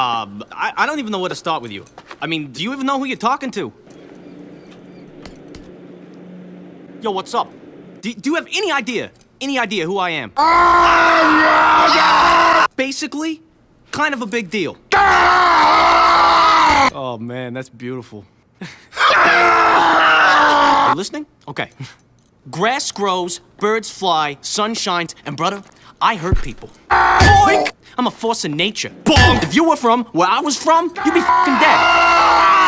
Um, I don't even know where to start with you. I mean, do you even know who you're talking to? Yo, what's up? Do, do you have any idea, any idea who I am? Ah, Basically, kind of a big deal. Ah. Oh man, that's beautiful. Are you listening? Okay. Grass grows, birds fly, sun shines, and brother, I hurt people. Boink! I'm a force of nature. Bonk! If you were from where I was from, you'd be fucking dead.